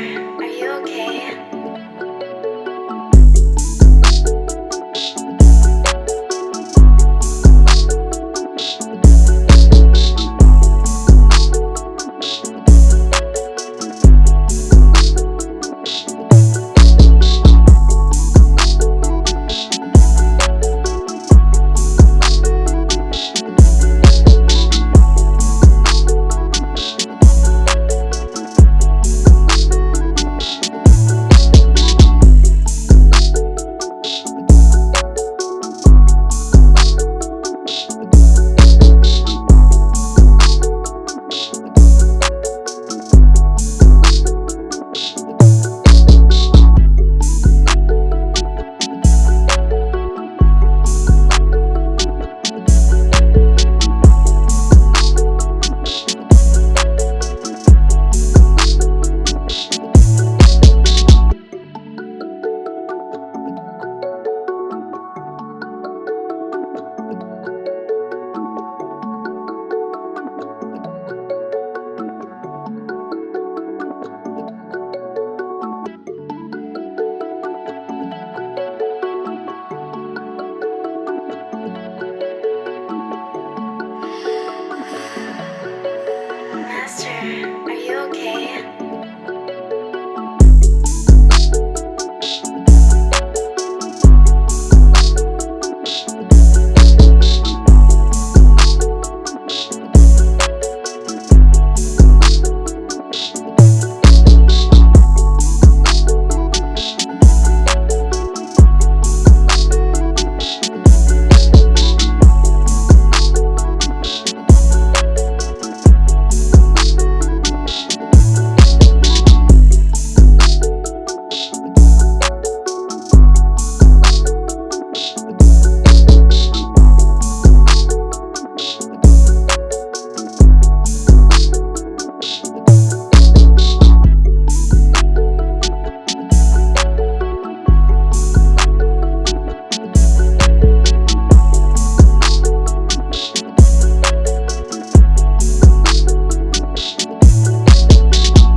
Are you okay?